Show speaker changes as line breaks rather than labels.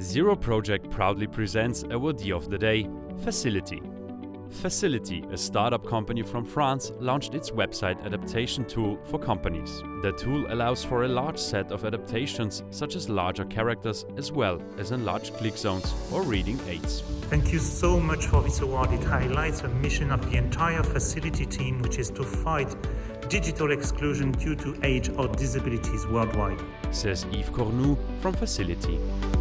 Zero Project proudly presents awardee of the day, FACIL'iti. FACIL'iti, a startup company from France, launched its website adaptation tool for companies. The tool allows for a large set of adaptations, such as larger characters as well as enlarged click zones or reading aids.
Thank you so much for this award. It highlights the mission of the entire FACIL'iti team, which is to fight digital exclusion due to age or disabilities worldwide.
Says Yves Cornu from FACIL'iti.